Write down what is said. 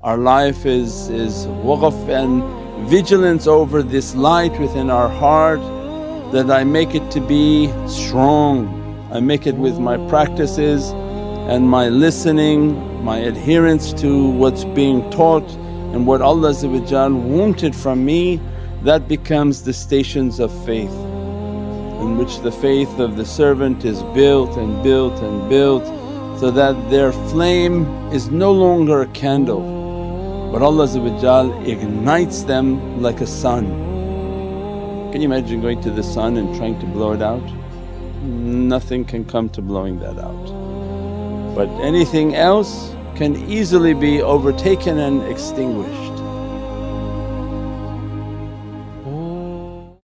Our life is, is waqf and vigilance over this light within our heart that I make it to be strong. I make it with my practices and my listening, my adherence to what's being taught and what Allah wanted from me that becomes the stations of faith in which the faith of the servant is built and built and built so that their flame is no longer a candle but Allah ignites them like a sun. Can you imagine going to the sun and trying to blow it out? Nothing can come to blowing that out. But anything else can easily be overtaken and extinguished.